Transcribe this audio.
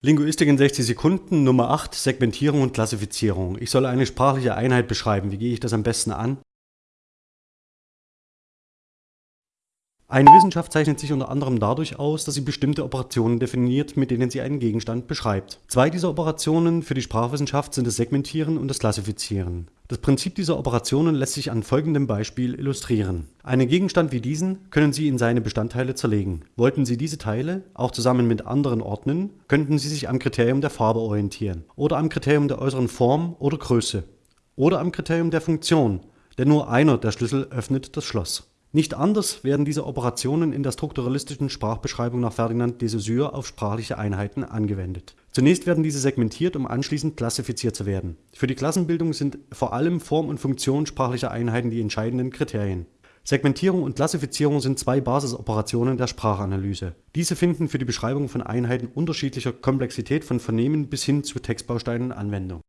Linguistik in 60 Sekunden, Nummer 8, Segmentierung und Klassifizierung. Ich soll eine sprachliche Einheit beschreiben. Wie gehe ich das am besten an? Eine Wissenschaft zeichnet sich unter anderem dadurch aus, dass sie bestimmte Operationen definiert, mit denen sie einen Gegenstand beschreibt. Zwei dieser Operationen für die Sprachwissenschaft sind das Segmentieren und das Klassifizieren. Das Prinzip dieser Operationen lässt sich an folgendem Beispiel illustrieren. Einen Gegenstand wie diesen können Sie in seine Bestandteile zerlegen. Wollten Sie diese Teile auch zusammen mit anderen ordnen, könnten Sie sich am Kriterium der Farbe orientieren oder am Kriterium der äußeren Form oder Größe oder am Kriterium der Funktion, denn nur einer der Schlüssel öffnet das Schloss. Nicht anders werden diese Operationen in der strukturalistischen Sprachbeschreibung nach Ferdinand de Saussure auf sprachliche Einheiten angewendet. Zunächst werden diese segmentiert, um anschließend klassifiziert zu werden. Für die Klassenbildung sind vor allem Form und Funktion sprachlicher Einheiten die entscheidenden Kriterien. Segmentierung und Klassifizierung sind zwei Basisoperationen der Sprachanalyse. Diese finden für die Beschreibung von Einheiten unterschiedlicher Komplexität von Vernehmen bis hin zu Textbausteinen Anwendung